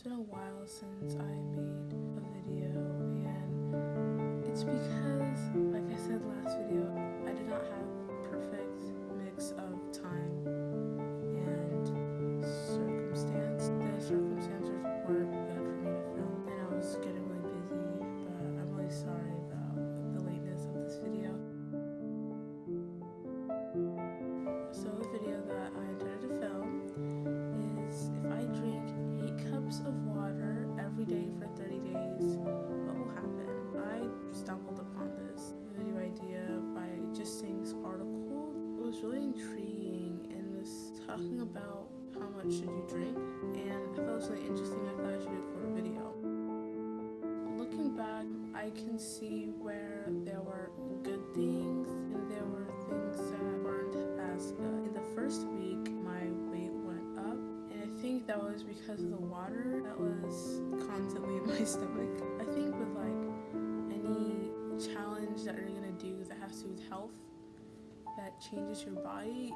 It's been a while since I made a video and it's because, like I said last video, I did not have perfect about how much should you drink and I thought it was really interesting. I thought I should do it for a video. Looking back, I can see where there were good things and there were things that weren't as good. In the first week, my weight went up, and I think that was because of the water that was constantly in my stomach. I think with like any challenge that you're gonna do that has to do with health, that changes your body,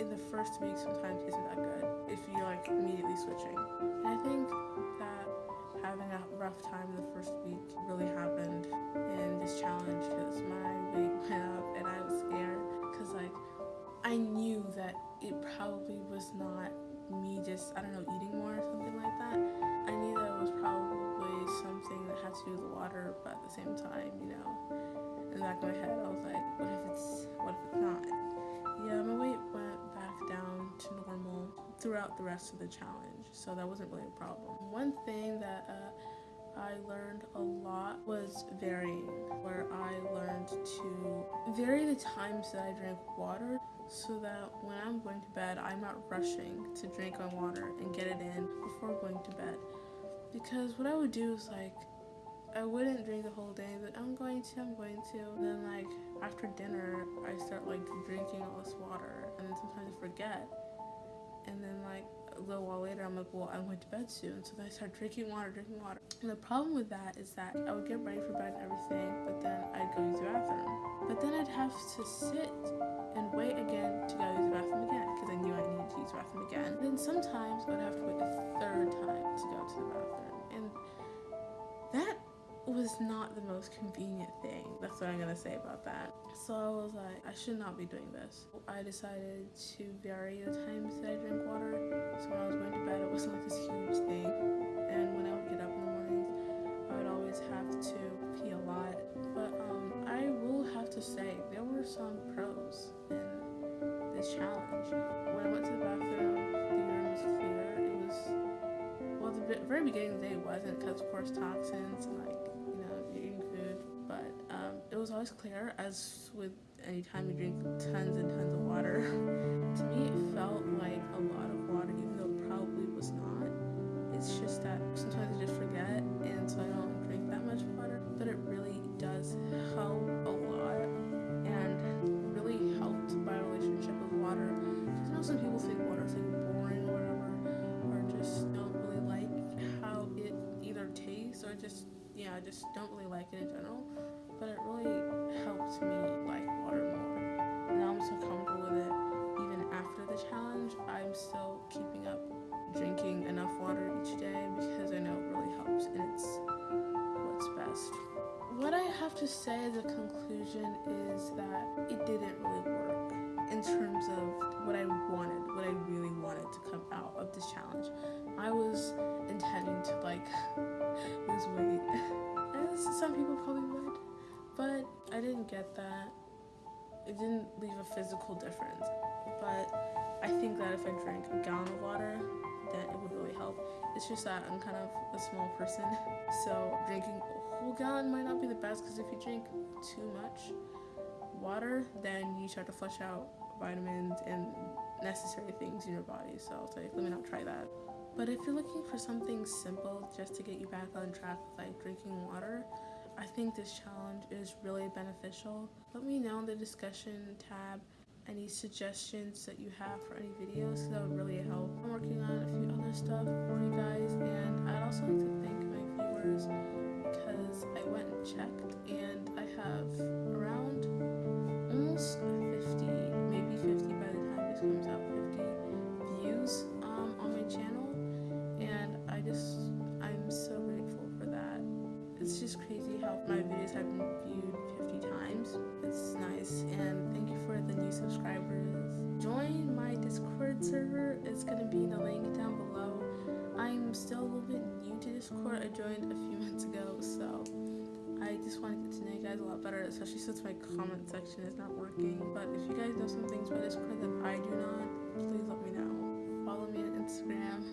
in the first week sometimes isn't that good if you're like immediately switching. And I think that having a rough time in the first week really happened in this challenge because my weight went up and I was scared because like I knew that it probably was not me just I don't know eating more or something like that. I knew that it was probably something that had to do with the water, but at the same time, you know, in the back of my head, I was like, what if it's what if it's not? Yeah, my weight went back down to normal throughout the rest of the challenge, so that wasn't really a problem. One thing that uh, I learned a lot was varying, where I learned to vary the times that I drink water so that when I'm going to bed, I'm not rushing to drink my water and get it in before going to bed. Because what I would do is like, I wouldn't drink the whole day, but I'm going to, I'm going to. And then like after dinner, I start like drinking all this water, and then sometimes I forget. And then like a little while later, I'm like, well, I'm going to bed soon. So then I start drinking water, drinking water. And the problem with that is that I would get ready for bed and everything, but then I'd go use the bathroom. But then I'd have to sit and wait again to go use the bathroom again because I knew I needed to use the bathroom again. then sometimes I would have to wait a third time to go not the most convenient thing. That's what I'm gonna say about that. So I was like, I should not be doing this. I decided to vary the times that I drink water. So when I was going to bed, it wasn't like this huge thing. And when I would get up in the mornings, I would always have to pee a lot. But um, I will have to say, there were some pros in this challenge. When I went to the bathroom, the urine was clear. It was well, the very beginning of the day wasn't because, of course, toxins and like was always clear, as with any time you drink tons and tons of water. to me, it felt like a lot of water, even though it probably was not. It's just that sometimes I just forget, and so I don't drink that much water. But it really does help a lot, and really helped my relationship with water. Because I know some people think water is like boring or whatever or just don't really like how it either tastes or just yeah, I just don't really like it in general. Have to say the conclusion is that it didn't really work in terms of what I wanted, what I really wanted to come out of this challenge. I was intending to like lose weight, as some people probably would, but I didn't get that. It didn't leave a physical difference, but I think that if I drank a gallon of water, then it would really help. It's just that I'm kind of a small person, so drinking whole gallon might not be the best because if you drink too much water, then you start to flush out vitamins and necessary things in your body. So I was like, let me not try that. But if you're looking for something simple just to get you back on track with like drinking water, I think this challenge is really beneficial. Let me know in the discussion tab any suggestions that you have for any videos that would really help. I'm working on a few other stuff for you guys and I'd also like to thank my viewers because I went and checked and I have around almost 50, maybe 50 by the time this comes out, 50 views um, on my channel and I just, I'm so grateful for that. It's just crazy how my videos have been viewed 50 times. It's nice and thank you for the new subscribers. Join my Discord server, it's going to be in the link down below. I'm still to Discord. I joined a few months ago, so I just want to get to know you guys a lot better, especially since my comment section is not working. But if you guys know some things about this Discord that I do not, please let me know. Follow me on Instagram,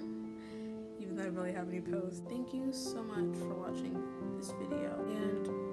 even though I really have any posts. Thank you so much for watching this video.